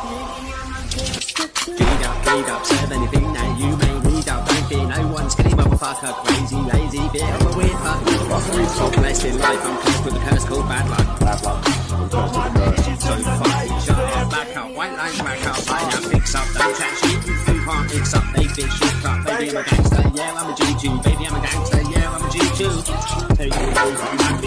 Feed up, feed up, serve anything that you may need up. Don't be no one's skinny motherfucker, crazy, lazy, bit of a weird fuck. So blessed in life, I'm cursed with a curse called bad luck. Bad luck. I'm cursed with a curse. So fucking shut up, back up, white lines back up, I now fix up, don't chat shit, you can't mix up, they bitch shit up, baby I'm a gangster, yeah I'm a G2, baby I'm a gangster, yeah I'm a G2. Take it over,